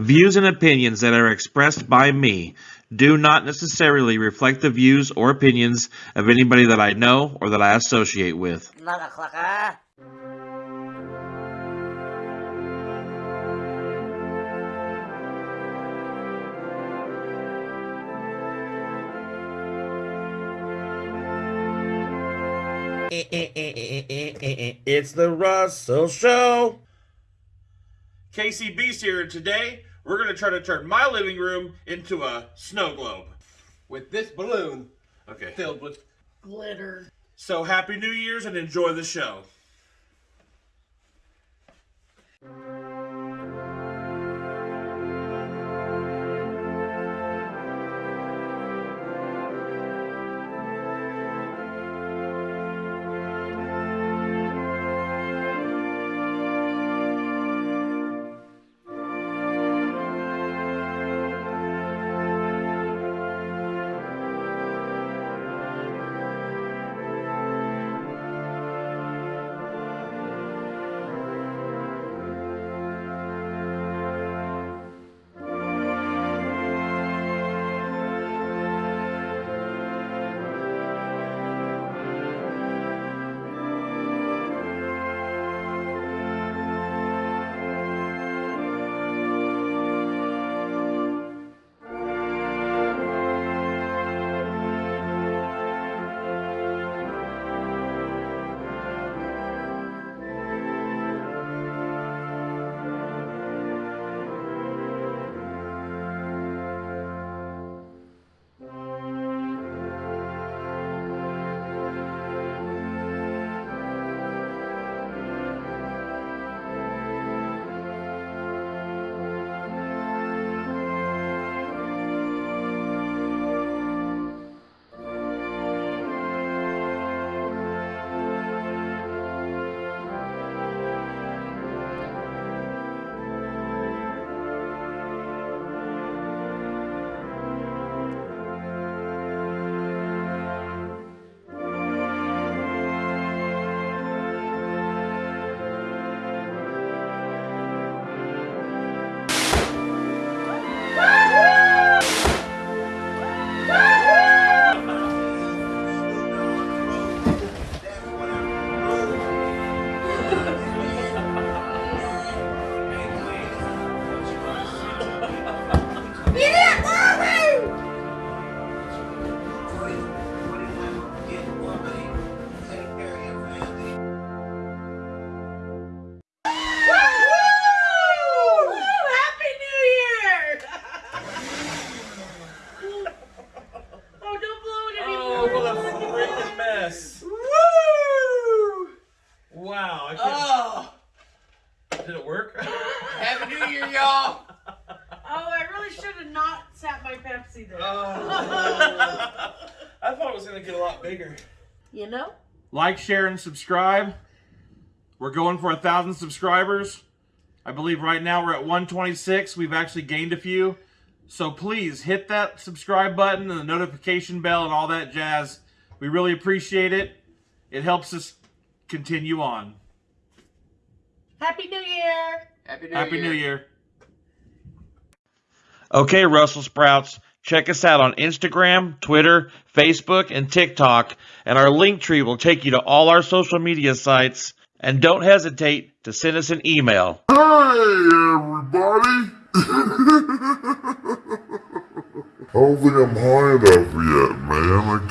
Views and opinions that are expressed by me do not necessarily reflect the views or opinions of anybody that I know or that I associate with. It's the Russell Show. Beast here. Today, we're going to try to turn my living room into a snow globe. with this balloon Okay. filled with Glitter. So, Happy New Year's and enjoy the show. Freaking mess. Woo! Wow. I. Oh, Did it work? Happy New Year, y'all! Oh, I really should have not sat my Pepsi there. Oh. I thought it was going to get a lot bigger. You know? Like, share, and subscribe. We're going for a thousand subscribers. I believe right now we're at 126. We've actually gained a few. So please hit that subscribe button and the notification bell and all that jazz. We really appreciate it. It helps us continue on. Happy New Year! Happy New Happy Year. New Year. Okay, Russell Sprouts, check us out on Instagram, Twitter, Facebook, and TikTok, and our Linktree will take you to all our social media sites. And don't hesitate to send us an email. Hey, everybody! I don't think I'm high enough yet, man. I can't